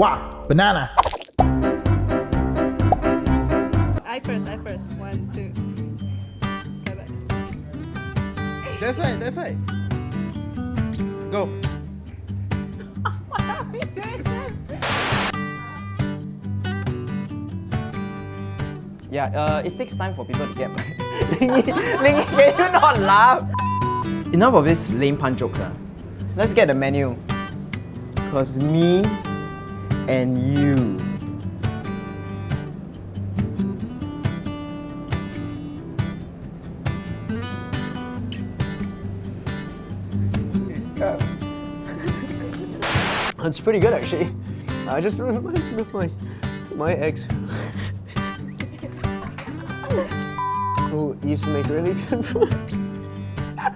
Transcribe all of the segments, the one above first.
Wow, banana. I first, I first. One, two. Seven. That's it, that's it. Go. Why are we doing this? Yeah, uh, it takes time for people to get Lingy, Lingy, can you not laugh? Enough of this lame pun jokes. Uh. Let's get the menu. Cause me and you. It's pretty good actually. I just reminds me of my, my ex. Who used to make really good food.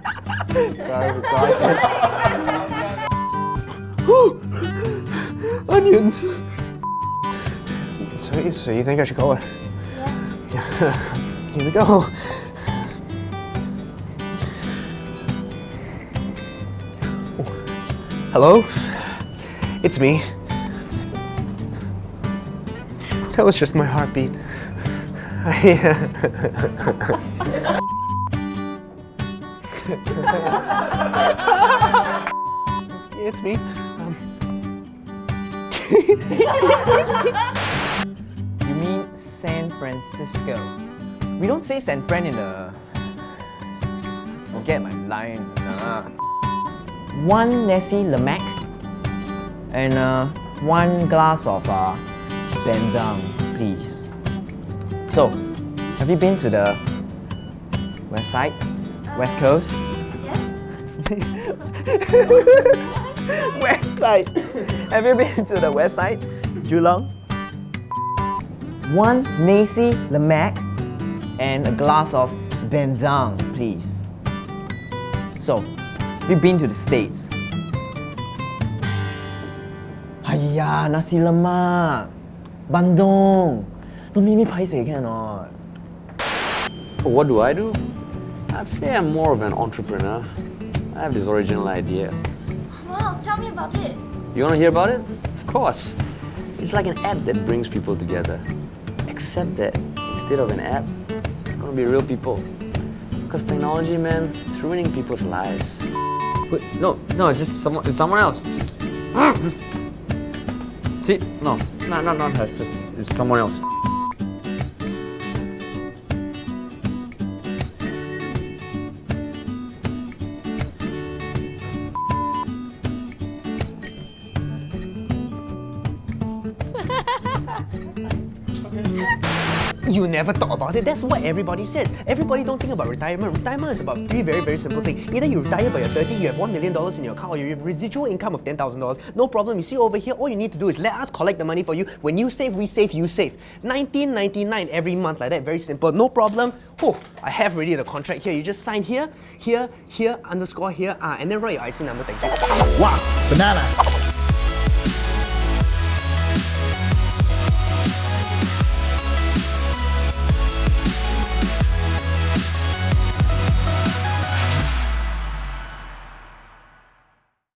Onions. So, you- so you think I should call her? Yeah. Here we go. Hello? It's me. That was just my heartbeat. Uh, it's me. Um, you mean San Francisco? We don't say San Fran in the. Forget my line. Nah. One Nessie Lemac and uh, one glass of uh, Bendang, please. So, have you been to the west side, west coast? Yes. west side. have you been to the west side, Geelong? One Nasi Lemak and a glass of Bendang, please. So, we've been to the States? Aiya, nasi lemak, bandung. Don't make me paiseh, can not? What do I do? I'd say I'm more of an entrepreneur. I have this original idea. Wow, tell me about it. You want to hear about it? Of course. It's like an app that brings people together. Except that instead of an app, it's going to be real people. Because technology, man, it's ruining people's lives. Wait, no, no, it's just someone. It's someone else. See, no, not not not her. Just it's someone else. You never thought about it. That's what everybody says. Everybody don't think about retirement. Retirement is about three very, very simple things. Either you retire by your 30, you have $1 million in your account, or you have residual income of $10,000. No problem. You see over here, all you need to do is let us collect the money for you. When you save, we save, you save. 19.99 every month like that. Very simple. No problem. Oh, I have already the contract here. You just sign here, here, here, underscore here, ah, and then write your IC number. Thank you. Wow, banana.